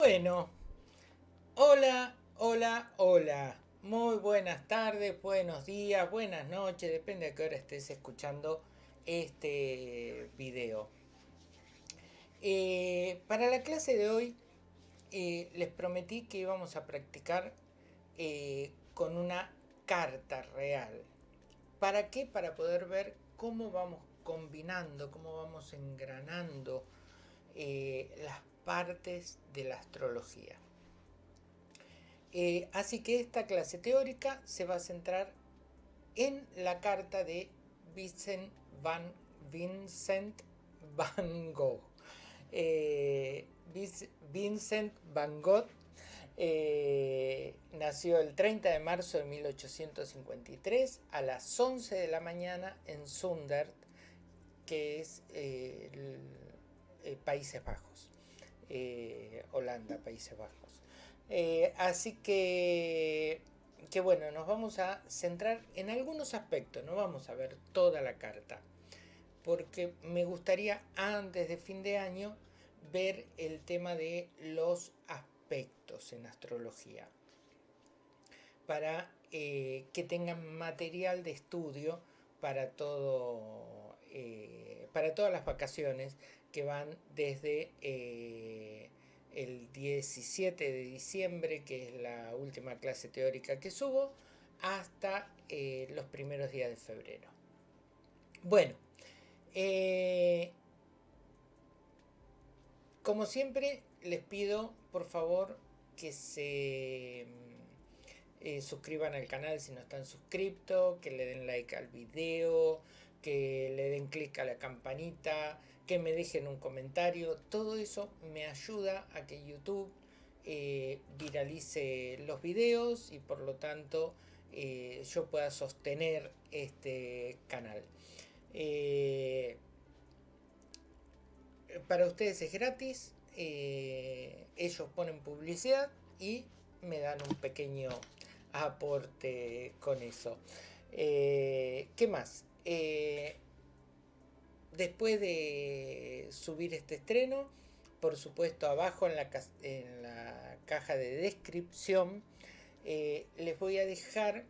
Bueno, hola, hola, hola. Muy buenas tardes, buenos días, buenas noches, depende de qué hora estés escuchando este video. Eh, para la clase de hoy eh, les prometí que íbamos a practicar eh, con una carta real. ¿Para qué? Para poder ver cómo vamos combinando, cómo vamos engranando las partes de la astrología. Eh, así que esta clase teórica se va a centrar en la carta de Vincent Van, Vincent Van Gogh. Eh, Vincent Van Gogh eh, nació el 30 de marzo de 1853 a las 11 de la mañana en Zundert, que es Países Bajos. Eh, Holanda, Países Bajos. Eh, así que, que bueno, nos vamos a centrar en algunos aspectos, no vamos a ver toda la carta, porque me gustaría antes de fin de año ver el tema de los aspectos en astrología, para eh, que tengan material de estudio para todo para todas las vacaciones que van desde eh, el 17 de diciembre, que es la última clase teórica que subo, hasta eh, los primeros días de febrero. Bueno, eh, como siempre les pido por favor que se suscriban al canal si no están suscritos, que le den like al video, que le den clic a la campanita, que me dejen un comentario, todo eso me ayuda a que YouTube eh, viralice los videos y por lo tanto eh, yo pueda sostener este canal. Eh, para ustedes es gratis, ellos ponen publicidad y me dan un pequeño aporte con eso. ¿Qué más? Después de subir este estreno, por supuesto abajo en la, caja de descripción, eh, les voy a dejar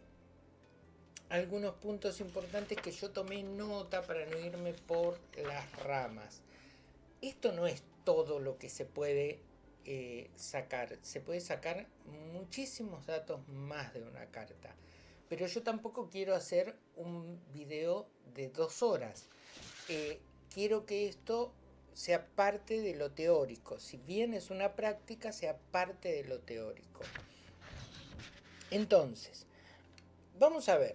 algunos puntos importantes que yo tomé nota para no irme por las ramas. Esto no es todo lo que se puede eh, sacar. Se puede sacar muchísimos datos más de una carta. Pero yo tampoco quiero hacer un video de dos horas. Eh, quiero que esto sea parte de lo teórico. Si bien es una práctica, sea parte de lo teórico. Entonces, vamos a ver.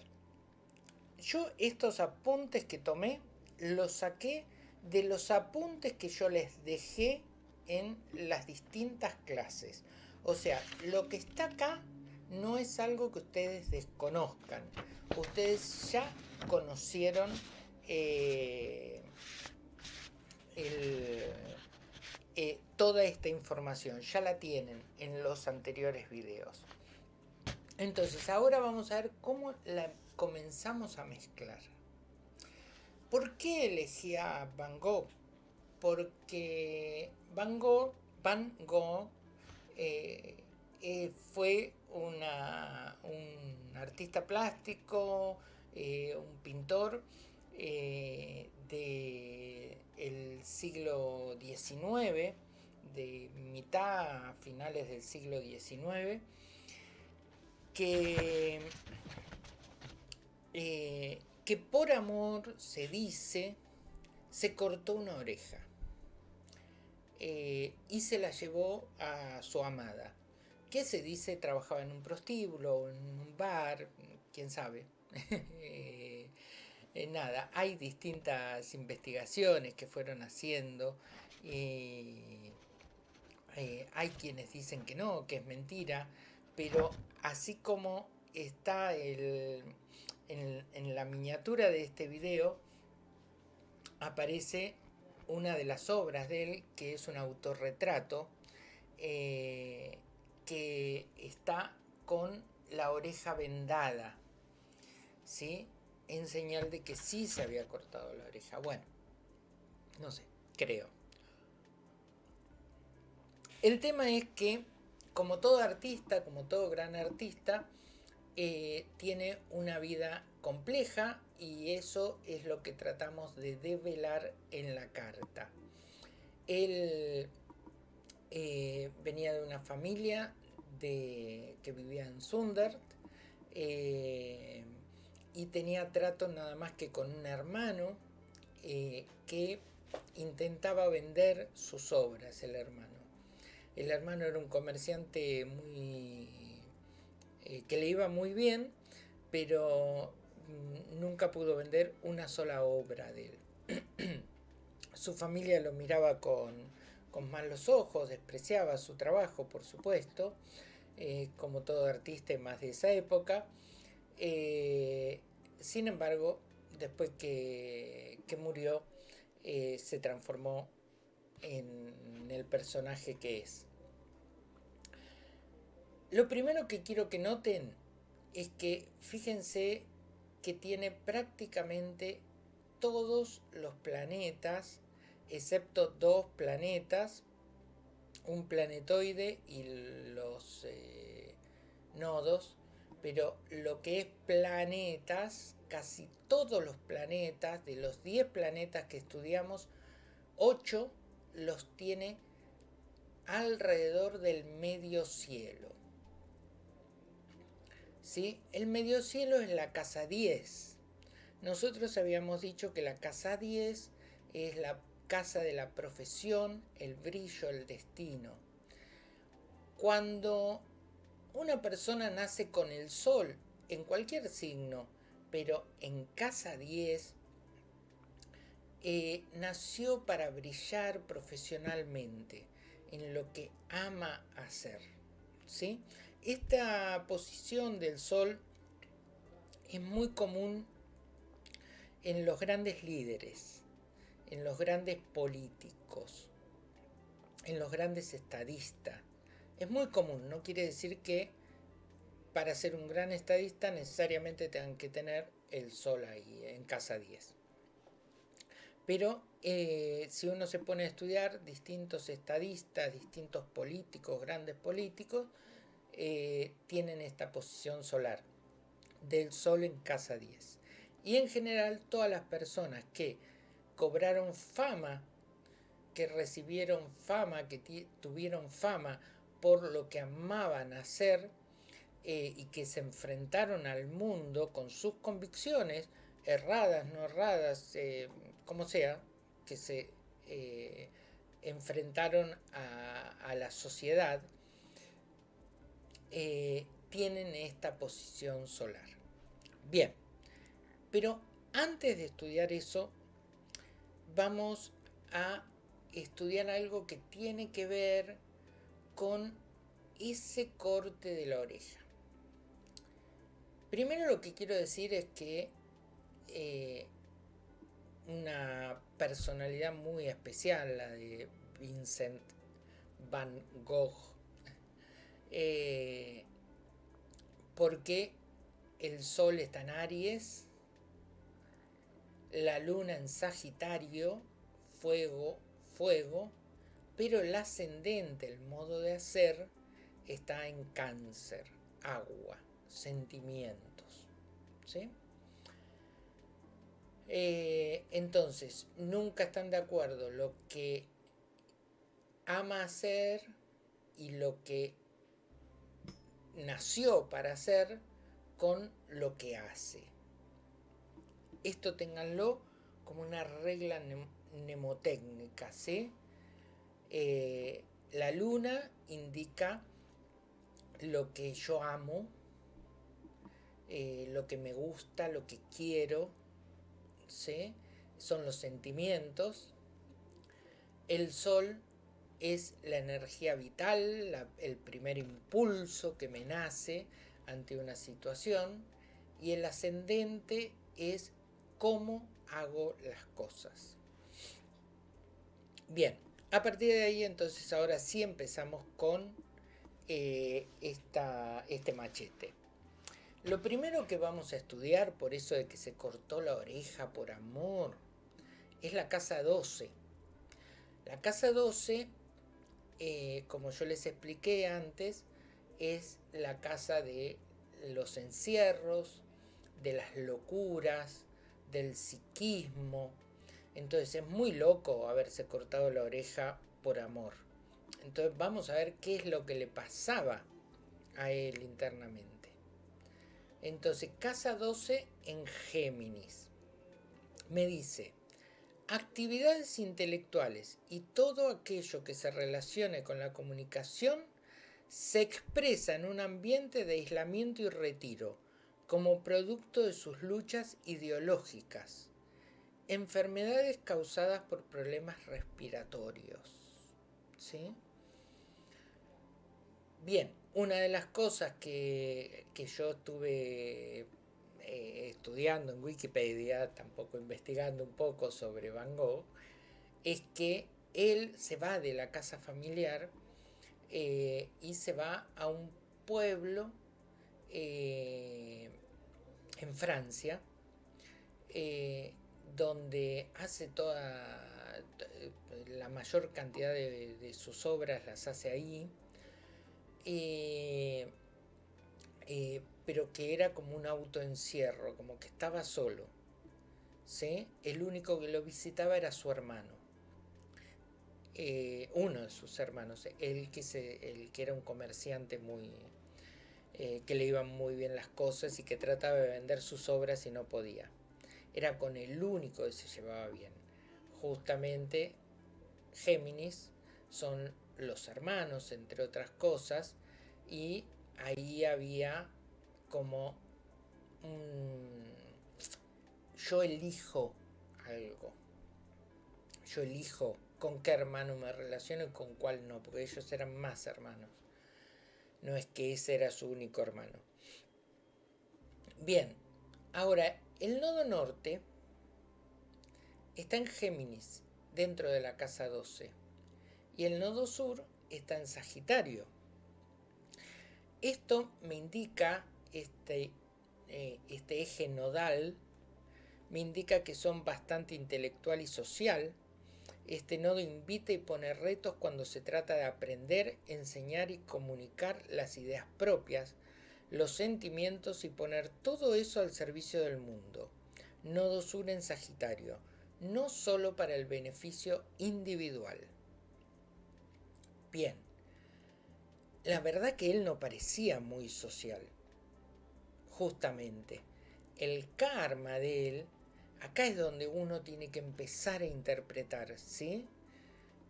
Yo estos apuntes que tomé, los saqué de los apuntes que yo les dejé en las distintas clases. O sea, lo que está acá no es algo que ustedes desconozcan. Ustedes ya conocieron eh, eh, toda esta información, ya la tienen en los anteriores videos. Entonces ahora vamos a ver cómo la comenzamos a mezclar. ¿Por qué elegí a Van Gogh? Porque Van Gogh, Van Gogh eh, fue un artista plástico, un pintor eh, del siglo XIX, de mitad a finales del siglo XIX, que, eh, que por amor, se dice, se cortó una oreja eh, y se la llevó a su amada, que se dice trabajaba en un prostíbulo, en un bar, quién sabe. Eh, nada, hay distintas investigaciones que fueron haciendo y eh, hay quienes dicen que no, que es mentira, pero así como está en, la miniatura de este video, aparece una de las obras de él, que es un autorretrato, eh, que está con la oreja vendada, ¿sí? En señal de que sí se había cortado la oreja. Bueno, no sé, creo. El tema es que, como todo artista, como todo gran artista, eh, tiene una vida compleja y eso es lo que tratamos de develar en la carta. Él eh, venía de una familia de, que vivía en Sundert eh, y tenía trato nada más que con un hermano que intentaba vender sus obras, el hermano. El hermano era un comerciante muy eh, que le iba muy bien, pero mm, nunca pudo vender una sola obra de él. su familia lo miraba con, malos ojos, despreciaba su trabajo, por supuesto, eh, como todo artista más de esa época. Eh, sin embargo, después que, que murió, se transformó en el personaje que es. Lo primero que quiero que noten es que fíjense que tiene prácticamente todos los planetas, excepto dos planetas, un planetoide y los eh, nodos, pero lo que es planetas, casi todos los planetas, de los 10 planetas que estudiamos, 8 los tiene alrededor del medio cielo. ¿Sí? El medio cielo es la casa 10. Nosotros habíamos dicho que la casa 10 es la casa de la profesión, el brillo, el destino. Cuando una persona nace con el sol en cualquier signo, pero en casa 10, eh, nació para brillar profesionalmente en lo que ama hacer. ¿sí? Esta posición del Sol es muy común en los grandes líderes, en los grandes políticos, en los grandes estadistas. Es muy común, no quiere decir que para ser un gran estadista necesariamente tengan que tener el Sol ahí, en casa 10. Pero eh, si uno se pone a estudiar distintos estadistas, distintos políticos, grandes políticos, eh, tienen esta posición solar del Sol en casa 10. Y en general todas las personas que cobraron fama, que recibieron fama, que tuvieron fama por lo que amaban hacer eh, y que se enfrentaron al mundo con sus convicciones, erradas, no erradas, como sea, que se eh, enfrentaron a, la sociedad, eh, tienen esta posición solar. Bien, pero antes de estudiar eso, vamos a estudiar algo que tiene que ver con ese corte de la oreja. Primero lo que quiero decir es que eh, una personalidad muy especial, la de Vincent Van Gogh, eh, porque el Sol está en Aries, la Luna en Sagitario, fuego, fuego, pero el ascendente, el modo de hacer, está en Cáncer, agua, sentimientos. ¿sí? Eh, entonces, nunca están de acuerdo lo que ama hacer y lo que nació para hacer con lo que hace. Esto ténganlo como una regla mnemotécnica, ¿sí? Eh, la luna indica lo que yo amo, eh, lo que me gusta, lo que quiero, son los sentimientos. El sol es la energía vital, el primer impulso que me nace ante una situación. Y el ascendente es cómo hago las cosas. Bien, a partir de ahí entonces ahora sí empezamos con eh, este machete. Lo primero que vamos a estudiar, por eso de que se cortó la oreja por amor, es la casa 12. La casa 12 eh, como yo les expliqué antes, es la casa de los encierros, de las locuras, del psiquismo. Entonces es muy loco haberse cortado la oreja por amor. Entonces vamos a ver qué es lo que le pasaba a él internamente. Entonces, casa 12 en Géminis. Me dice, actividades intelectuales y todo aquello que se relacione con la comunicación se expresa en un ambiente de aislamiento y retiro, como producto de sus luchas ideológicas, enfermedades causadas por problemas respiratorios. ¿Sí? Bien, una de las cosas que, yo estuve eh, estudiando en Wikipedia, tampoco investigando un poco sobre Van Gogh, es que él se va de la casa familiar eh, y se va a un pueblo eh, en Francia, donde hace toda la mayor cantidad de sus obras las hace ahí eh, eh, pero que era como un autoencierro, como que estaba solo. ¿sí? El único que lo visitaba era su hermano. Eh, uno de sus hermanos, el que, se, el que era un comerciante muy, que le iban muy bien las cosas y que trataba de vender sus obras y no podía. Era con el único que se llevaba bien. Justamente Géminis son los hermanos, entre otras cosas, y ahí había como un... Yo elijo algo. Yo elijo con qué hermano me relaciono y con cuál no, porque ellos eran más hermanos. No es que ese era su único hermano. Bien, ahora el nodo norte está en Géminis, dentro de la casa 12 y el nodo sur está en Sagitario. Esto me indica, este, eh, este eje nodal, me indica que son bastante intelectual y social. Este nodo invita y pone retos cuando se trata de aprender, enseñar y comunicar las ideas propias, los sentimientos y poner todo eso al servicio del mundo. Nodo sur en Sagitario, no solo para el beneficio individual. Bien, la verdad que él no parecía muy social, justamente. El karma de él, acá es donde uno tiene que empezar a interpretar, ¿sí?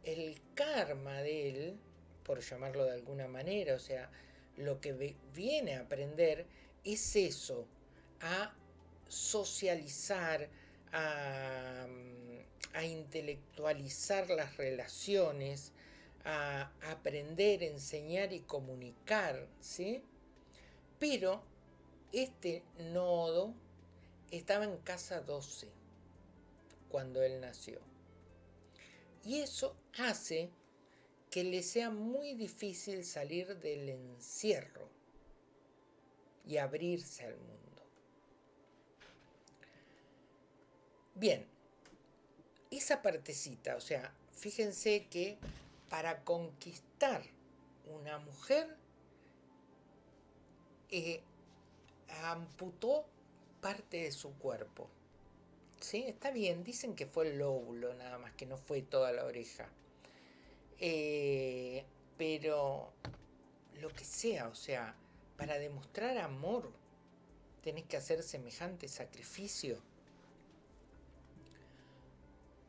El karma de él, por llamarlo de alguna manera, o sea, lo que viene a aprender es eso, a socializar, a, a intelectualizar las relaciones, a aprender, enseñar y comunicar, ¿sí? Pero este nodo estaba en casa 12 cuando él nació. Y eso hace que le sea muy difícil salir del encierro y abrirse al mundo. Bien, esa partecita, o sea, fíjense que para conquistar una mujer, eh, amputó parte de su cuerpo. ¿Sí? Está bien, dicen que fue el lóbulo nada más, que no fue toda la oreja. Eh, pero lo que sea, o sea, para demostrar amor, tenés que hacer semejante sacrificio.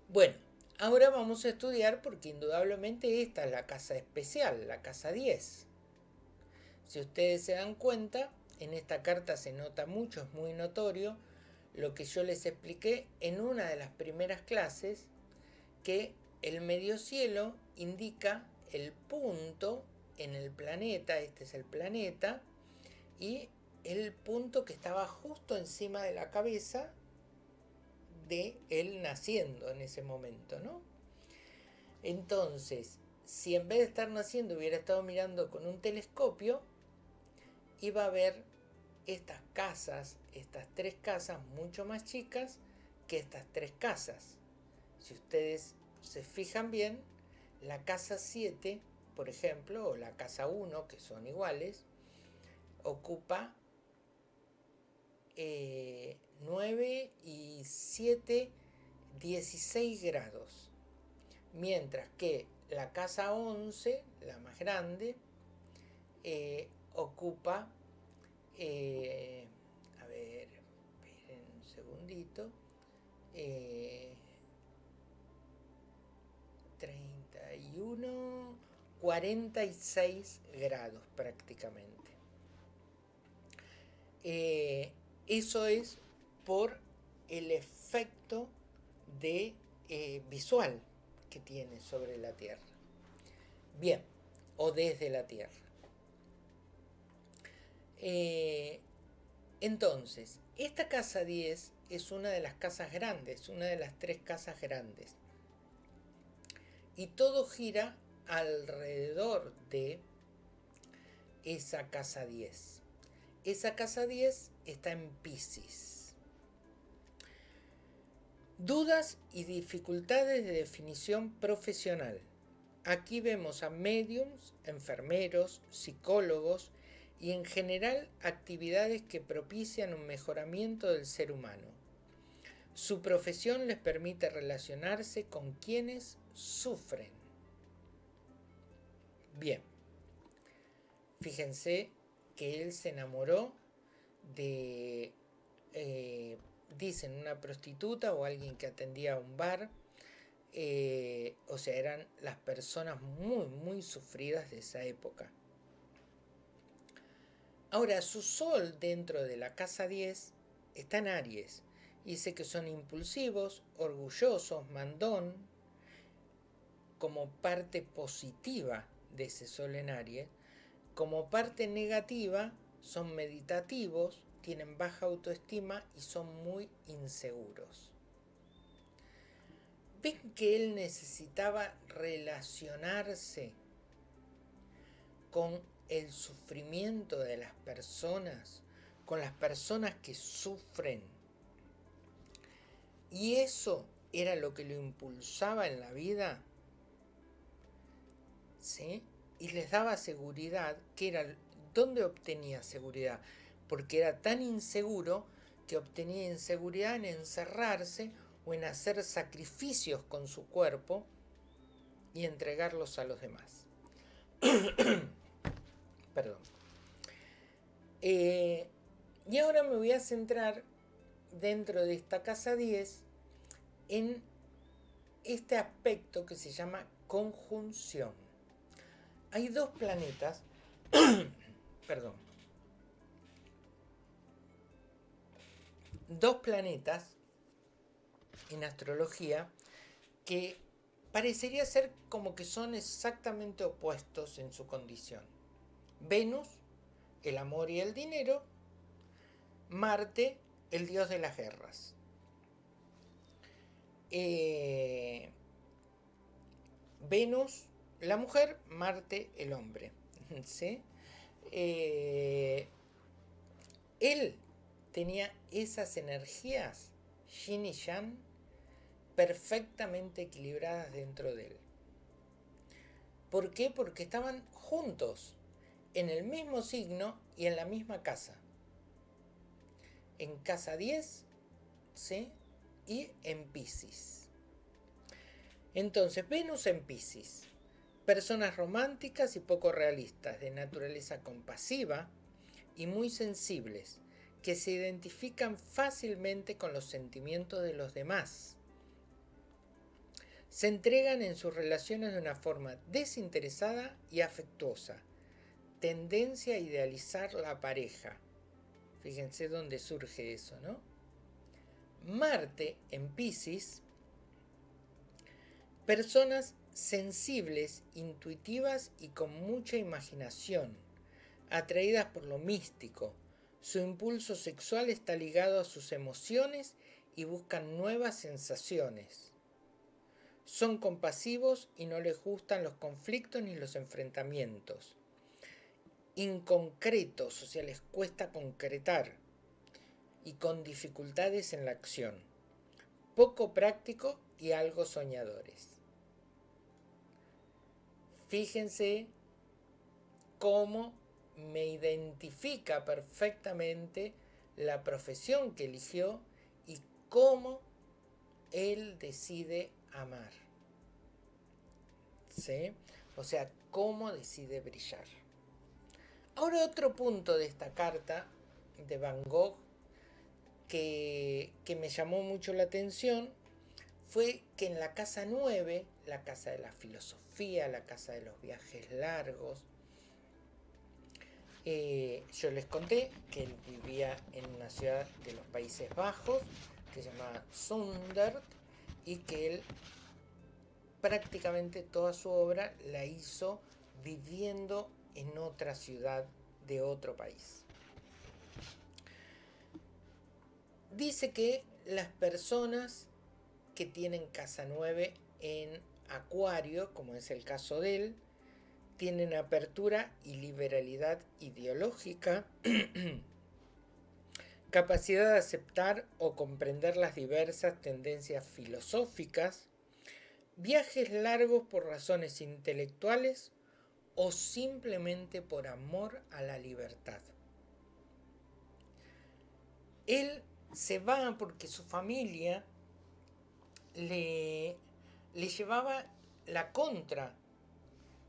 Bueno, Ahora vamos a estudiar porque indudablemente esta es la casa especial, la casa 10. Si ustedes se dan cuenta, en esta carta se nota mucho, es muy notorio, lo que yo les expliqué en una de las primeras clases, que el medio cielo indica el punto en el planeta, este es el planeta, y el punto que estaba justo encima de la cabeza de él naciendo en ese momento, ¿no? Entonces, si en vez de estar naciendo hubiera estado mirando con un telescopio, iba a ver estas casas, estas tres casas mucho más chicas que estas tres casas. Si ustedes se fijan bien, la casa 7 por ejemplo, o la casa 1, que son iguales, ocupa 9 eh, y 7, 16 grados. Mientras que la casa 11, la más grande, eh, ocupa, eh, a ver, esperen un segundito, 31, 46 grados prácticamente. Eso es por el efecto de eh, visual que tiene sobre la Tierra. Bien, o desde la Tierra. Eh, entonces, esta casa 10 es una de las casas grandes, una de las tres casas grandes. Y todo gira alrededor de esa casa 10. Esa casa 10 está en Pisces. Dudas y dificultades de definición profesional. Aquí vemos a mediums, enfermeros, psicólogos y en general actividades que propician un mejoramiento del ser humano. Su profesión les permite relacionarse con quienes sufren. Bien, fíjense que él se enamoró de, eh, dicen, una prostituta o alguien que atendía a un bar. Eh, o sea, eran las personas muy, muy sufridas de esa época. Ahora, su sol dentro de la casa 10 está en Aries. Dice que son impulsivos, orgullosos, mandón, como parte positiva de ese sol en Aries. Como parte negativa, son meditativos, tienen baja autoestima y son muy inseguros. Ven que él necesitaba relacionarse con el sufrimiento de las personas, con las personas que sufren. Y eso era lo que lo impulsaba en la vida. Y les daba seguridad que era ¿Dónde obtenía seguridad? Porque era tan inseguro que obtenía inseguridad en encerrarse o en hacer sacrificios con su cuerpo y entregarlos a los demás. Perdón. Eh, y ahora me voy a centrar dentro de esta casa 10 en este aspecto que se llama conjunción. Hay dos planetas perdón, dos planetas en astrología que parecería ser como que son exactamente opuestos en su condición. Venus, el amor y el dinero, Marte, el dios de las guerras. Eh, Venus, la mujer, Marte, el hombre. ¿Sí? Eh, él tenía esas energías, Yin y Yang, perfectamente equilibradas dentro de él. ¿Por qué? Porque estaban juntos, en el mismo signo y en la misma casa. En casa 10, ¿sí? Y en Pisces. Entonces, Venus en Pisces personas románticas y poco realistas, de naturaleza compasiva y muy sensibles, que se identifican fácilmente con los sentimientos de los demás. Se entregan en sus relaciones de una forma desinteresada y afectuosa, tendencia a idealizar la pareja. Fíjense dónde surge eso, ¿no? Marte en Pisces, personas sensibles, intuitivas y con mucha imaginación, atraídas por lo místico. Su impulso sexual está ligado a sus emociones y buscan nuevas sensaciones. Son compasivos y no les gustan los conflictos ni los enfrentamientos. Inconcretos, o sea, les cuesta concretar y con dificultades en la acción. Poco práctico y algo soñadores. Fíjense cómo me identifica perfectamente la profesión que eligió y cómo él decide amar. ¿Sí? O sea, cómo decide brillar. Ahora otro punto de esta carta de Van Gogh que, que me llamó mucho la atención fue que en la casa 9, la casa de la filosofía, la casa de los viajes largos, eh, yo les conté que él vivía en una ciudad de los Países Bajos que se llama Sundert y que él prácticamente toda su obra la hizo viviendo en otra ciudad de otro país. Dice que las personas que tienen casa 9 en Acuario, como es el caso de él, tienen apertura y liberalidad ideológica, capacidad de aceptar o comprender las diversas tendencias filosóficas, viajes largos por razones intelectuales o simplemente por amor a la libertad. Él se va porque su familia le, le llevaba la contra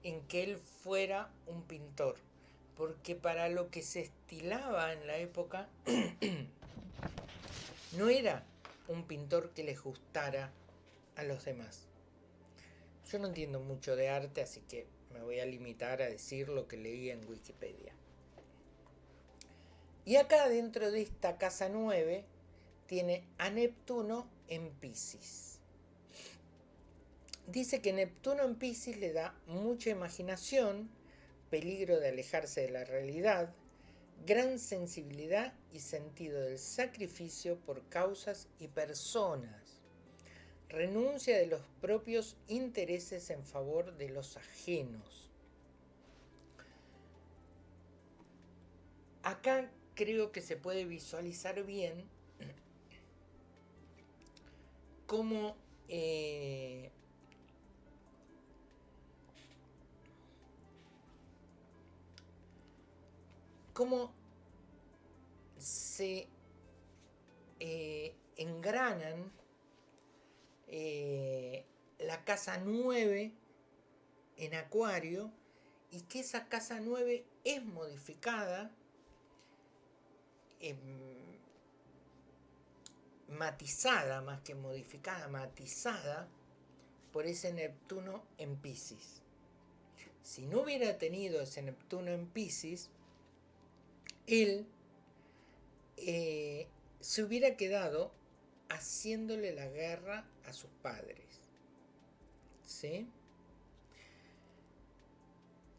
en que él fuera un pintor, porque para lo que se estilaba en la época no era un pintor que les gustara a los demás. Yo no entiendo mucho de arte, así que me voy a limitar a decir lo que leí en Wikipedia. Y acá dentro de esta casa 9 tiene a Neptuno en Pisces dice que Neptuno en Pisces le da mucha imaginación, peligro de alejarse de la realidad, gran sensibilidad y sentido del sacrificio por causas y personas, renuncia de los propios intereses en favor de los ajenos. Acá creo que se puede visualizar bien cómo eh, cómo se eh, engranan eh, la casa 9 en Acuario y que esa casa 9 es modificada, matizada más que modificada, matizada por ese Neptuno en Pisces. Si no hubiera tenido ese Neptuno en Pisces, él eh, se hubiera quedado haciéndole la guerra a sus padres. ¿Sí?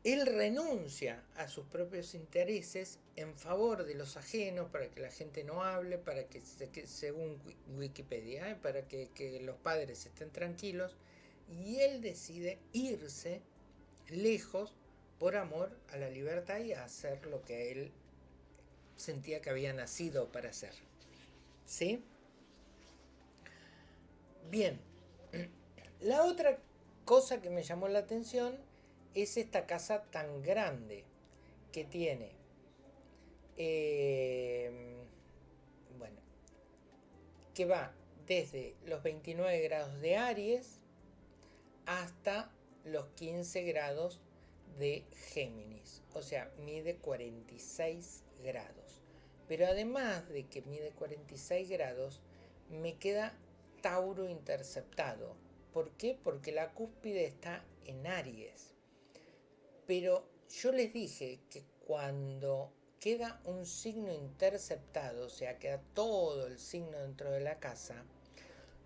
Él renuncia a sus propios intereses en favor de los ajenos para que la gente no hable, para que, según Wikipedia, ¿eh? para que, los padres estén tranquilos, y él decide irse lejos por amor a la libertad y a hacer lo que a él sentía que había nacido para ser. ¿Sí? Bien. La otra cosa que me llamó la atención es esta casa tan grande que tiene. Eh, bueno, que va desde los 29 grados de Aries hasta los 15 grados de Géminis. O sea, mide 46 grados. Pero además de que mide 46 grados, me queda Tauro interceptado. ¿Por qué? Porque la cúspide está en Aries. Pero yo les dije que cuando queda un signo interceptado, o sea, queda todo el signo dentro de la casa,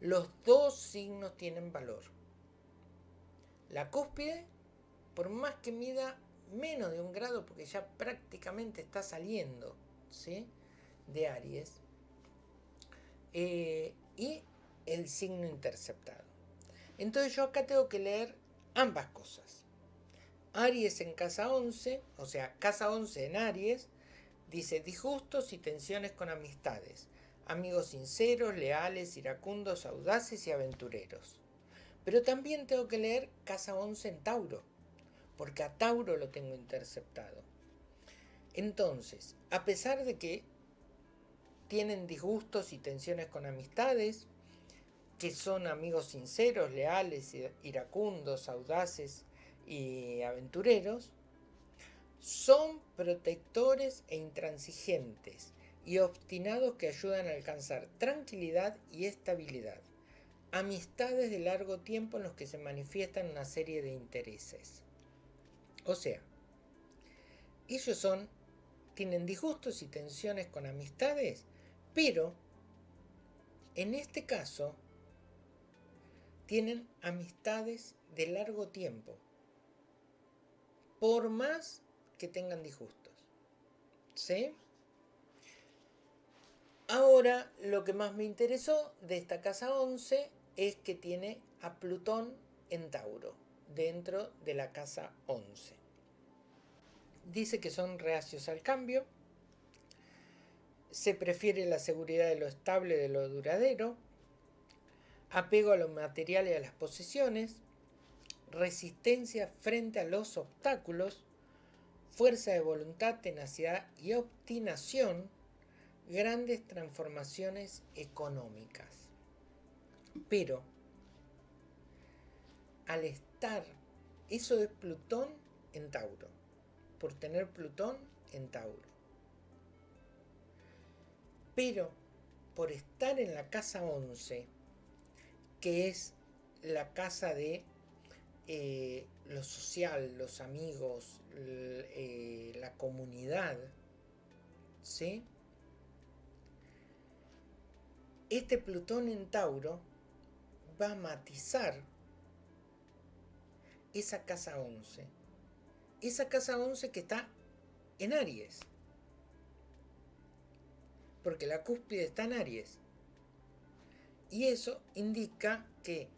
los dos signos tienen valor. La cúspide, por más que mida menos de un grado porque ya prácticamente está saliendo de Aries. Eh, y el signo interceptado. Entonces yo acá tengo que leer ambas cosas. Aries en casa 11, o sea, casa 11 en Aries, dice disgustos y tensiones con amistades, amigos sinceros, leales, iracundos, audaces y aventureros. Pero también tengo que leer casa 11 en Tauro, porque a Tauro lo tengo interceptado. Entonces, a pesar de que tienen disgustos y tensiones con amistades, que son amigos sinceros, leales, iracundos, audaces y aventureros, son protectores e intransigentes y obstinados que ayudan a alcanzar tranquilidad y estabilidad. Amistades de largo tiempo en los que se manifiestan una serie de intereses. O sea, ellos son, tienen disgustos y tensiones con amistades pero, en este caso, tienen amistades de largo tiempo, por más que tengan disgustos. ¿Sí? Ahora, lo que más me interesó de esta casa 11 es que tiene a Plutón en Tauro, dentro de la casa 11. Dice que son reacios al cambio, se prefiere la seguridad de lo estable de lo duradero, apego a lo material y a las posesiones, resistencia frente a los obstáculos, fuerza de voluntad, tenacidad y obstinación, grandes transformaciones económicas. Pero, al estar, eso es Plutón en Tauro, por tener Plutón en Tauro. Pero por estar en la casa 11, que es la casa de eh, lo social, los amigos, eh, la comunidad, ¿sí? Este Plutón en Tauro va a matizar esa casa 11. Esa casa 11 que está en Aries porque la cúspide está en Aries. Y eso indica que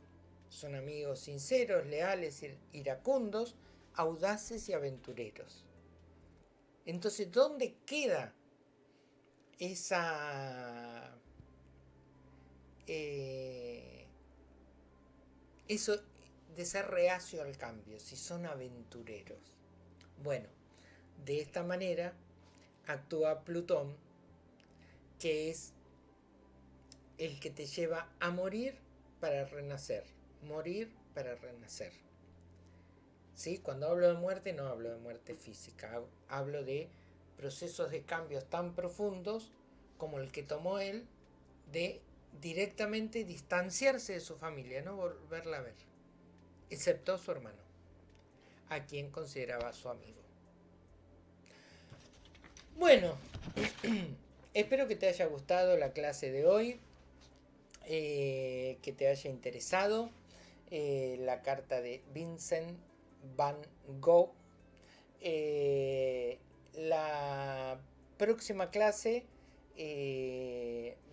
son amigos sinceros, leales, iracundos, audaces y aventureros. Entonces, ¿dónde queda esa... Eh, eso de ser reacio al cambio, si son aventureros? Bueno, de esta manera actúa Plutón que es el que te lleva a morir para renacer, morir para renacer. ¿Sí? Cuando hablo de muerte no hablo de muerte física, hablo de procesos de cambios tan profundos como el que tomó él de directamente distanciarse de su familia, no volverla a ver, excepto su hermano, a quien consideraba su amigo. Bueno, Espero que te haya gustado la clase de hoy, eh, que te haya interesado eh, la carta de Vincent Van Gogh. Eh, la próxima clase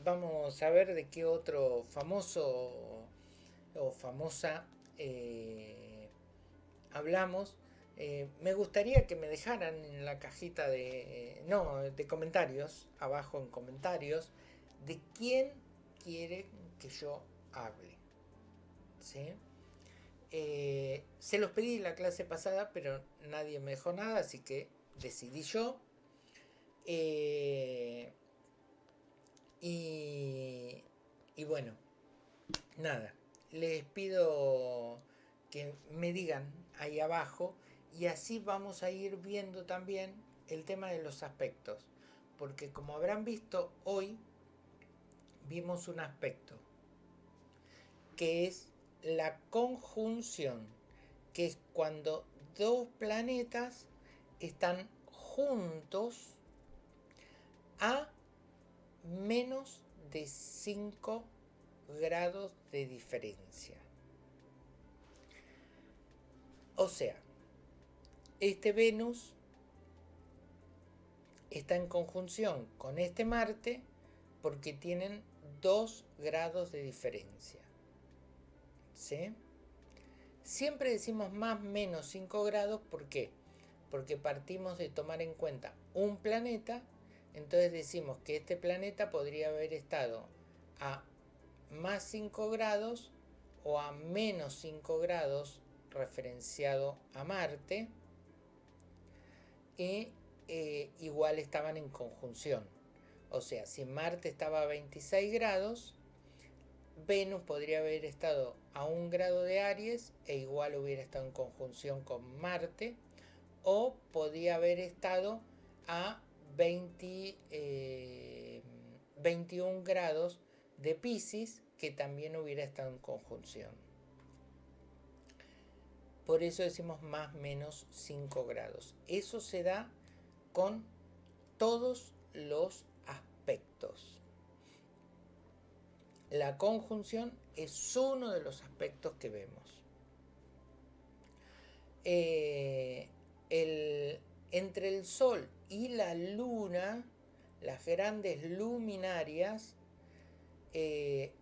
vamos a ver de qué otro famoso o famosa hablamos. Eh, me gustaría que me dejaran en la cajita de, no, de comentarios, abajo en comentarios, de quién quiere que yo hable. Eh, se los pedí la clase pasada, pero nadie me dejó nada, así que decidí yo. Eh, y, y bueno, nada, les pido que me digan ahí abajo y así vamos a ir viendo también el tema de los aspectos. Porque como habrán visto hoy, vimos un aspecto, que es la conjunción, que es cuando dos planetas están juntos a menos de 5 grados de diferencia. O sea, este Venus está en conjunción con este Marte porque tienen 2 grados de diferencia. ¿Sí? Siempre decimos más menos 5 grados, ¿por qué? Porque partimos de tomar en cuenta un planeta, entonces decimos que este planeta podría haber estado a más 5 grados o a menos 5 grados referenciado a Marte y eh, igual estaban en conjunción. O sea, si Marte estaba a 26 grados, Venus podría haber estado a un grado de Aries e igual hubiera estado en conjunción con Marte o podía haber estado a 20, 21 eh, grados de Pisces que también hubiera estado en conjunción. Por eso decimos más menos 5 grados. Eso se da con todos los aspectos. La conjunción es uno de los aspectos que vemos. Eh, entre el Sol y la Luna, las grandes luminarias, eh,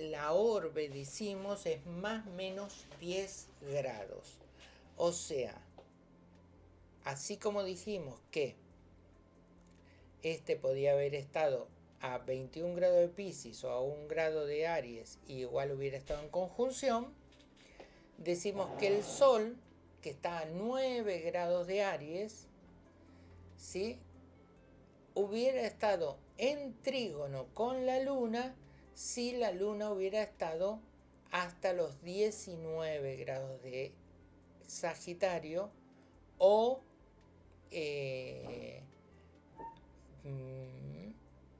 la orbe, decimos, es más menos 10 grados. O sea, así como dijimos que este podía haber estado a 21 grados de Pisces o a 1 grado de Aries y igual hubiera estado en conjunción, decimos que el Sol, que está a 9 grados de Aries, ¿sí? hubiera estado en trígono con la Luna si la Luna hubiera estado hasta los 19 grados de Sagitario o eh, mm,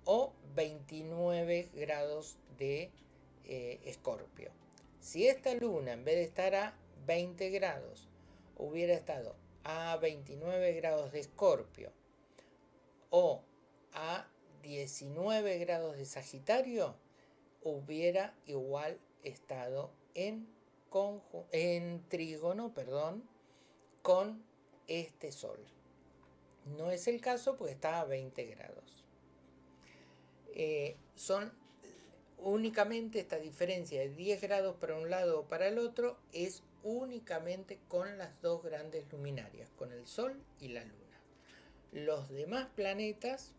o 29 grados de eh, Escorpio. si esta luna en vez de estar a 20 grados hubiera estado a 29 grados de Escorpio o a 19 grados de Sagitario, hubiera igual estado en, en trígono perdón, con este Sol. No es el caso porque está a 20 grados. Eh, son únicamente esta diferencia de 10 grados para un lado o para el otro es únicamente con las dos grandes luminarias, con el Sol y la Luna. Los demás planetas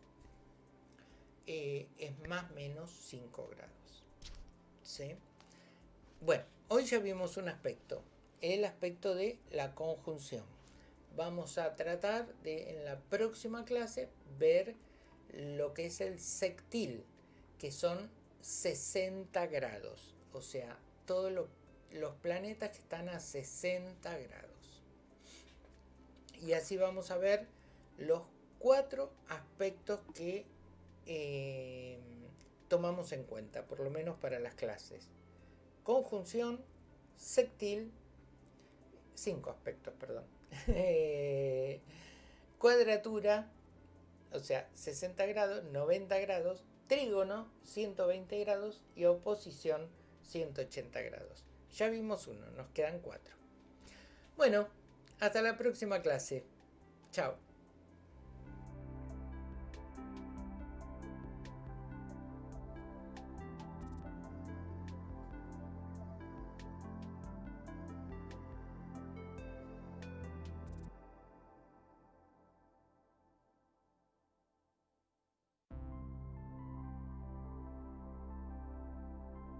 eh, es más o menos 5 grados. Bueno, hoy ya vimos un aspecto, el aspecto de la conjunción. Vamos a tratar de en la próxima clase ver lo que es el sextil, que son 60 grados, o sea, todos los planetas que están a 60 grados. Y así vamos a ver los cuatro aspectos que eh, tomamos en cuenta, por lo menos para las clases. Conjunción, sextil, cinco aspectos, perdón. cuadratura, o sea, 60 grados, 90 grados, trígono, 120 grados y oposición, 180 grados. Ya vimos uno, nos quedan cuatro. Bueno, hasta la próxima clase. Chao.